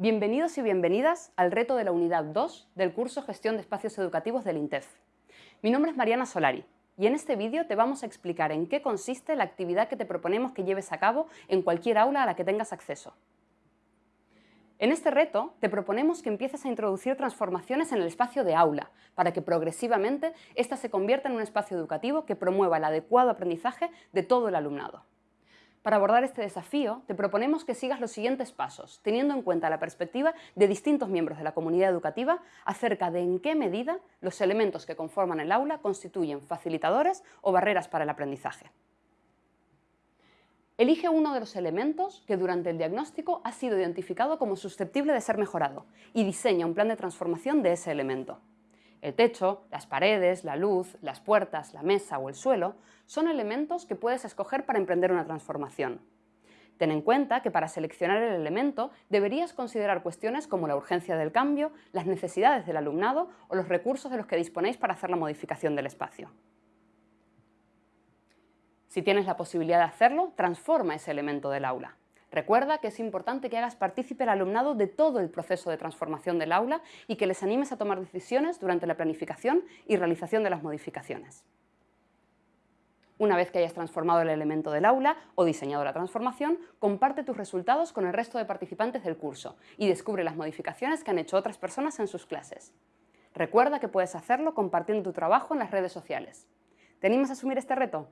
Bienvenidos y bienvenidas al reto de la unidad 2 del curso Gestión de Espacios Educativos del INTEF. Mi nombre es Mariana Solari y en este vídeo te vamos a explicar en qué consiste la actividad que te proponemos que lleves a cabo en cualquier aula a la que tengas acceso. En este reto te proponemos que empieces a introducir transformaciones en el espacio de aula, para que progresivamente ésta se convierta en un espacio educativo que promueva el adecuado aprendizaje de todo el alumnado. Para abordar este desafío, te proponemos que sigas los siguientes pasos, teniendo en cuenta la perspectiva de distintos miembros de la comunidad educativa acerca de en qué medida los elementos que conforman el aula constituyen facilitadores o barreras para el aprendizaje. Elige uno de los elementos que durante el diagnóstico ha sido identificado como susceptible de ser mejorado y diseña un plan de transformación de ese elemento. El techo, las paredes, la luz, las puertas, la mesa o el suelo son elementos que puedes escoger para emprender una transformación. Ten en cuenta que para seleccionar el elemento deberías considerar cuestiones como la urgencia del cambio, las necesidades del alumnado o los recursos de los que disponéis para hacer la modificación del espacio. Si tienes la posibilidad de hacerlo, transforma ese elemento del aula. Recuerda que es importante que hagas partícipe al alumnado de todo el proceso de transformación del aula y que les animes a tomar decisiones durante la planificación y realización de las modificaciones. Una vez que hayas transformado el elemento del aula o diseñado la transformación, comparte tus resultados con el resto de participantes del curso y descubre las modificaciones que han hecho otras personas en sus clases. Recuerda que puedes hacerlo compartiendo tu trabajo en las redes sociales. ¿Te animas a asumir este reto?